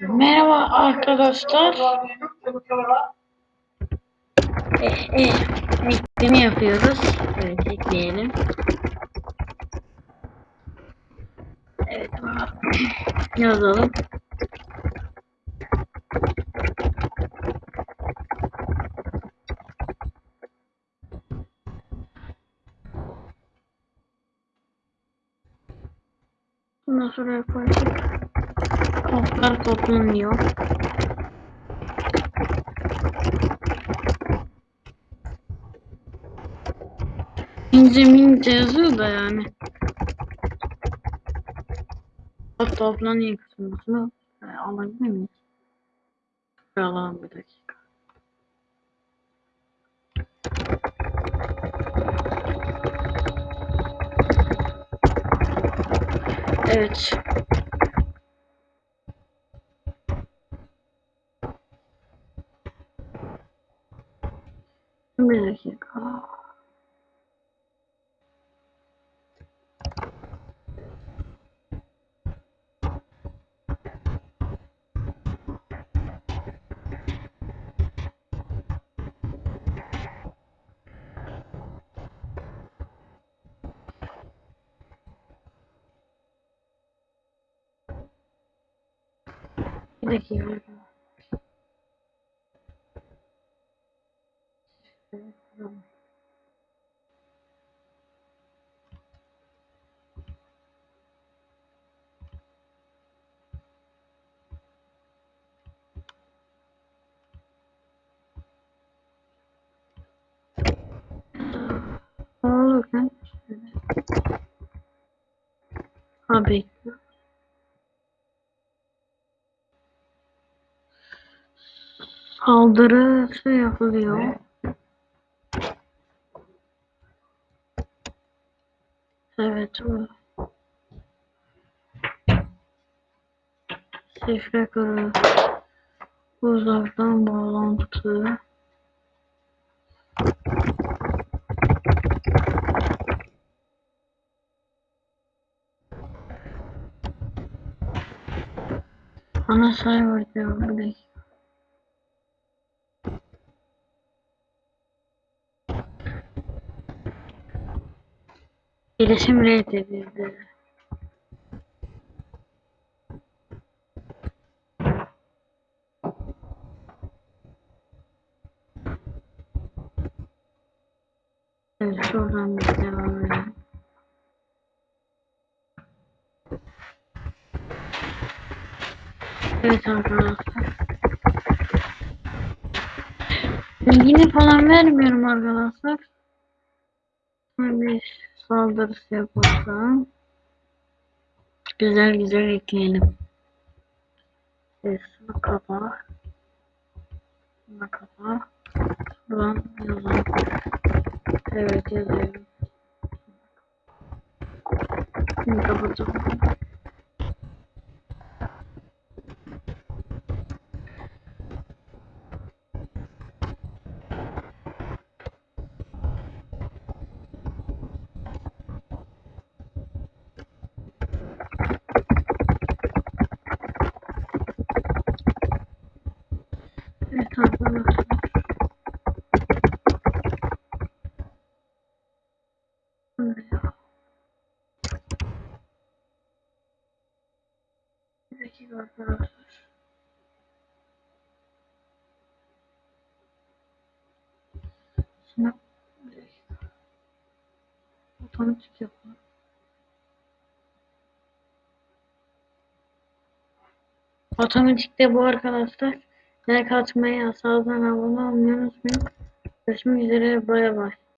Merhaba arkadaşlar. Eh, eh, ekleme yapıyoruz. Evet ekleyelim. Evet yazalım. Bundan sonra yaparız. Kaplar toplanıyor. İnce mince yazıyor da yani. Bak toplanıyor kısmını alabilir miyiz? Alalım bir dakika. Evet. Bir dakika. Bir dakika. Ne Ha bekle. Saldırı şey yapılıyor. Evet o. Şifre kırı. Uzaktan bağlantı. Ana server diyor bir dakika. İletişim reddedildi. Evet şuradan bir devam edelim. Evet arkadaşlar. Bilgini falan vermiyorum arkadaşlar. Bir saldırısı yaparsam. Güzel güzel ekleyelim. Şunu kapa. Şunu kapa. Şuradan yazalım. Evet yazıyorum. Şimdi kapatalım. Dakika arkadaşlar. Şimdi bir. Otomatik yapalım. Otomatikte bu arkadaşlar. Like atmayı, sağdan abone olmayı unutmayın. Görüşmek üzere. Bay bay.